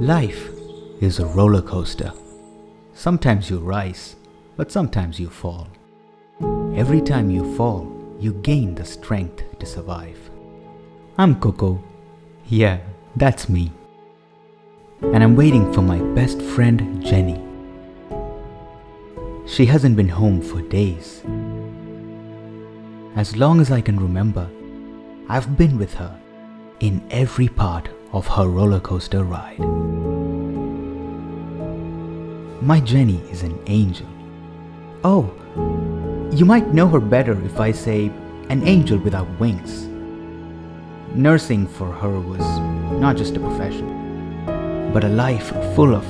Life is a roller coaster. Sometimes you rise, but sometimes you fall. Every time you fall, you gain the strength to survive. I'm Coco. Yeah, that's me. And I'm waiting for my best friend Jenny. She hasn't been home for days. As long as I can remember, I've been with her in every part of her roller coaster ride. My Jenny is an angel. Oh, you might know her better if I say an angel without wings. Nursing for her was not just a profession, but a life full of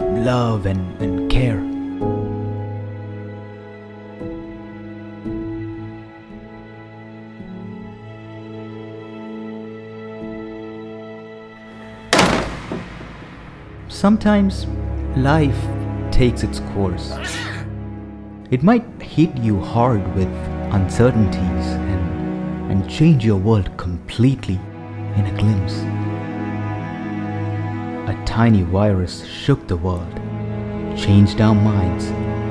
love and, and care. Sometimes life takes its course. It might hit you hard with uncertainties and, and change your world completely in a glimpse. A tiny virus shook the world, changed our minds,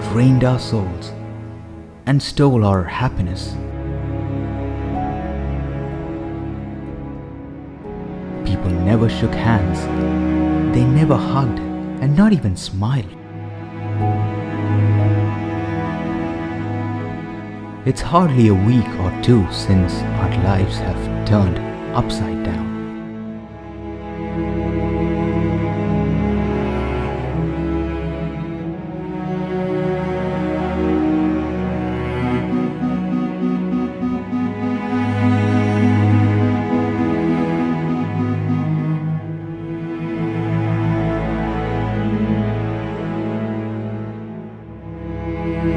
drained our souls, and stole our happiness. People never shook hands they never hugged and not even smiled. It's hardly a week or two since our lives have turned upside down. This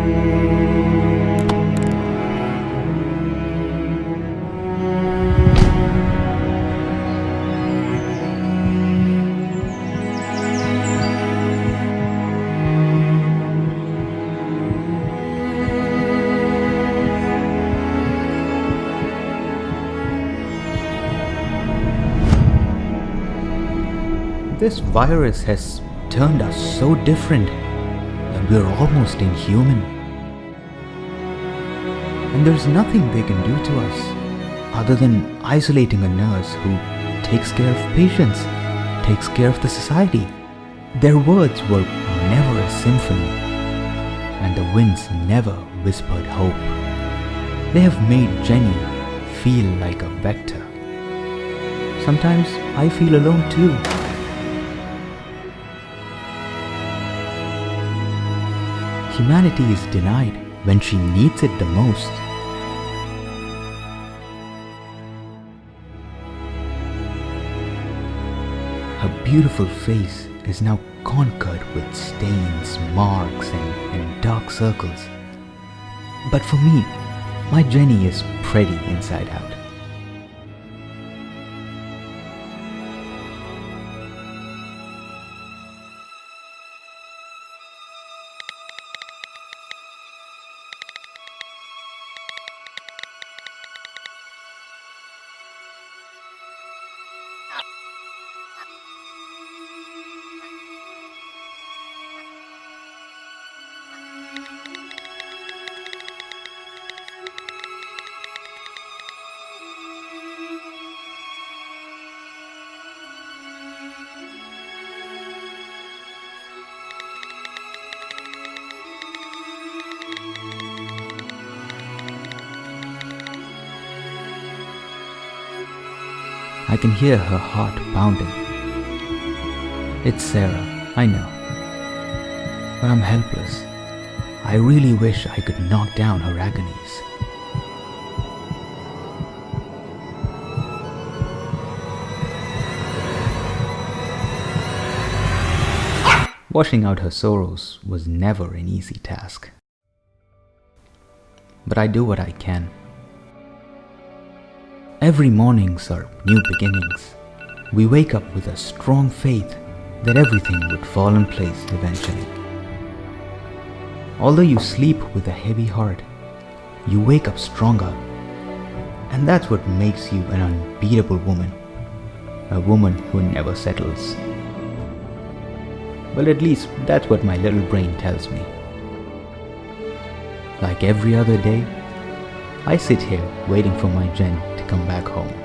virus has turned us so different we're almost inhuman. And there's nothing they can do to us other than isolating a nurse who takes care of patients, takes care of the society. Their words were never a symphony, and the winds never whispered hope. They have made Jenny feel like a vector. Sometimes I feel alone too. Humanity is denied when she needs it the most. Her beautiful face is now conquered with stains, marks, and, and dark circles. But for me, my Jenny is pretty inside out. I can hear her heart pounding. It's Sarah, I know. But I'm helpless. I really wish I could knock down her agonies. Washing out her sorrows was never an easy task. But I do what I can. Every mornings are new beginnings. We wake up with a strong faith that everything would fall in place eventually. Although you sleep with a heavy heart, you wake up stronger. And that's what makes you an unbeatable woman. A woman who never settles. Well, at least that's what my little brain tells me. Like every other day, I sit here waiting for my Jen come back home.